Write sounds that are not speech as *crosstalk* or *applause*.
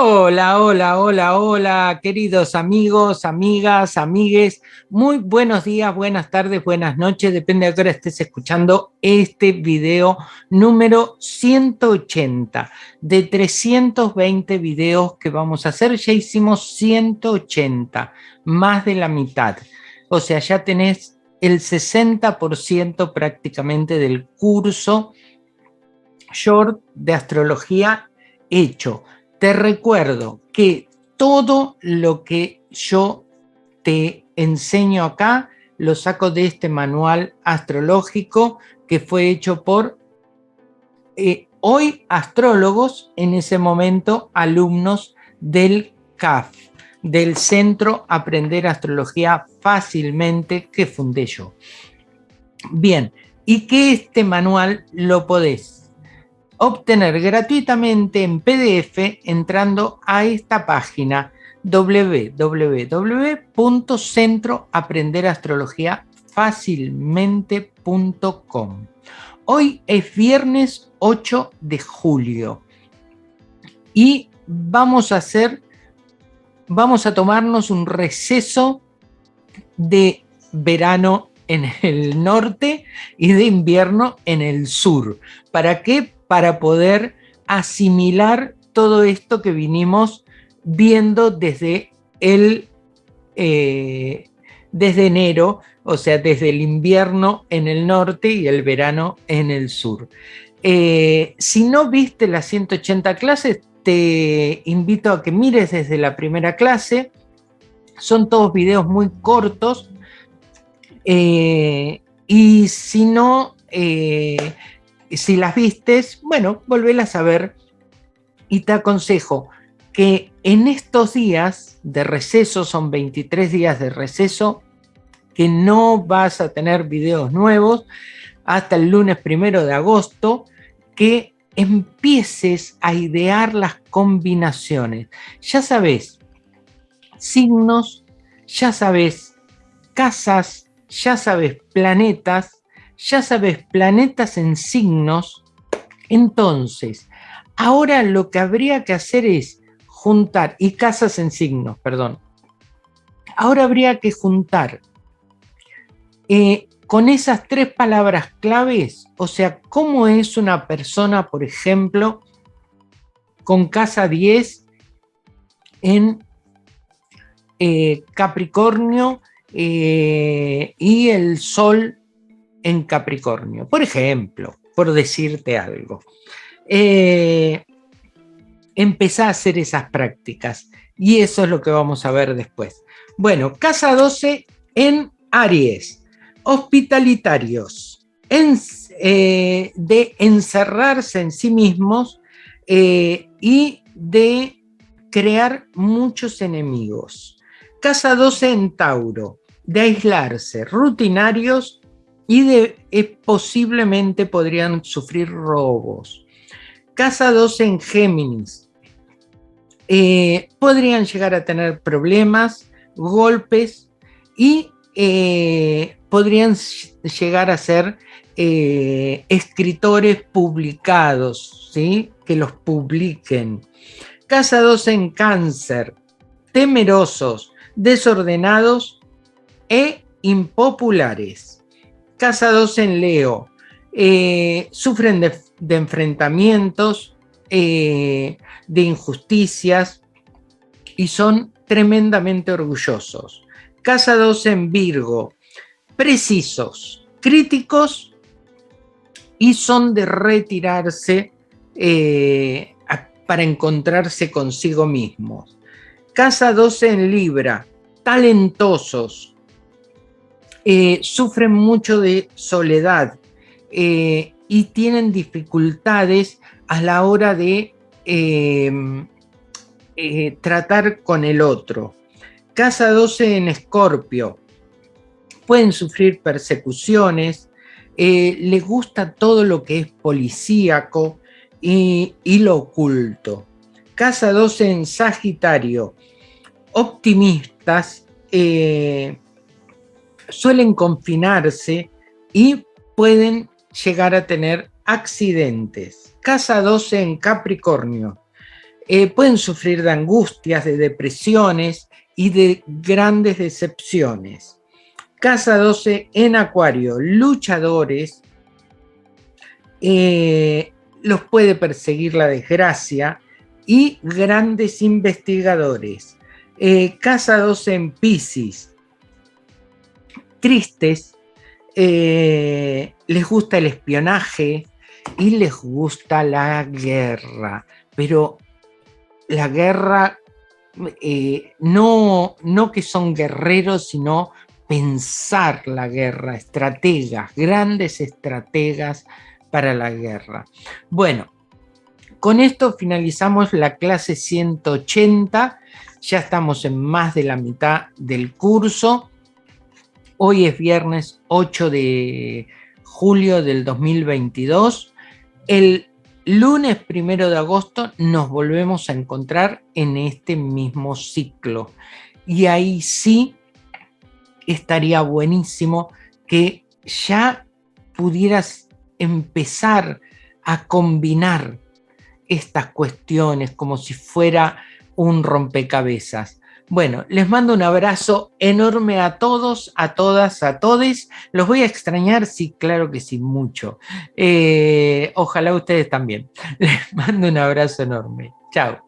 Hola, hola, hola, hola, queridos amigos, amigas, amigues. Muy buenos días, buenas tardes, buenas noches, depende de qué hora estés escuchando este video número 180 de 320 videos que vamos a hacer. Ya hicimos 180, más de la mitad. O sea, ya tenés el 60% prácticamente del curso short de astrología hecho te recuerdo que todo lo que yo te enseño acá lo saco de este manual astrológico que fue hecho por eh, hoy astrólogos, en ese momento alumnos del CAF, del Centro Aprender Astrología Fácilmente que fundé yo. Bien, y que este manual lo podés obtener gratuitamente en PDF entrando a esta página www.centroaprenderastrologiafacilmente.com Hoy es viernes 8 de julio y vamos a hacer, vamos a tomarnos un receso de verano en el norte y de invierno en el sur. ¿Para qué? Para poder asimilar todo esto que vinimos viendo desde el eh, desde enero, o sea, desde el invierno en el norte y el verano en el sur. Eh, si no viste las 180 clases, te invito a que mires desde la primera clase. Son todos videos muy cortos. Eh, y si no, si las vistes, bueno, volvelas a ver y te aconsejo que en estos días de receso, son 23 días de receso, que no vas a tener videos nuevos hasta el lunes primero de agosto, que empieces a idear las combinaciones. Ya sabes, signos, ya sabes, casas, ya sabes, planetas, ya sabes, planetas en signos, entonces, ahora lo que habría que hacer es juntar, y casas en signos, perdón, ahora habría que juntar eh, con esas tres palabras claves, o sea, cómo es una persona, por ejemplo, con casa 10 en eh, Capricornio eh, y el Sol en Capricornio. Por ejemplo, por decirte algo. Eh, empezá a hacer esas prácticas y eso es lo que vamos a ver después. Bueno, casa 12 en Aries, hospitalitarios, eh, de encerrarse en sí mismos eh, y de crear muchos enemigos. Casa 12 en Tauro, de aislarse, rutinarios y de, eh, posiblemente podrían sufrir robos. Casa 12 en Géminis. Eh, podrían llegar a tener problemas, golpes y eh, podrían llegar a ser escritores publicados, ¿sí? que los publiquen. Casa 12 en Cáncer. Temerosos, desordenados e impopulares casados en Leo, eh, sufren de, enfrentamientos, eh, de injusticias y son tremendamente orgullosos. Casados en Virgo, precisos, críticos y son de retirarse eh, para encontrarse consigo mismos. Casa 12 en Libra, talentosos, eh, sufren mucho de soledad eh, y tienen dificultades a la hora de eh, tratar con el otro. Casa 12 en Escorpio. Pueden sufrir persecuciones, les gusta todo lo que es policíaco y, lo oculto. Casa 12 en Sagitario. Optimistas, suelen confinarse y pueden llegar a tener accidentes. Casa 12 en Capricornio. Eh, pueden sufrir de angustias, de depresiones y de grandes decepciones. Casa 12 en Acuario, luchadores, eh, los puede perseguir la desgracia y grandes investigadores. Eh, casa 12 en Pisces, tristes, les gusta el espionaje y les gusta la guerra, pero la guerra, eh, no, no que son guerreros, sino pensar la guerra, estrategas, grandes estrategas para la guerra. Bueno, con esto finalizamos la clase 180, ya estamos en más de la mitad del curso. Hoy es viernes 8 de julio del 2022. El lunes primero de agosto nos volvemos a encontrar en este mismo ciclo. Y ahí sí estaría buenísimo que ya pudieras empezar a combinar estas cuestiones como si fuera un rompecabezas. Bueno, les mando un abrazo enorme a todos, a todas, a todes. Los voy a extrañar, sí, claro que sí, mucho. Eh, ojalá ustedes también. *laughs* Les mando un abrazo enorme. Chao.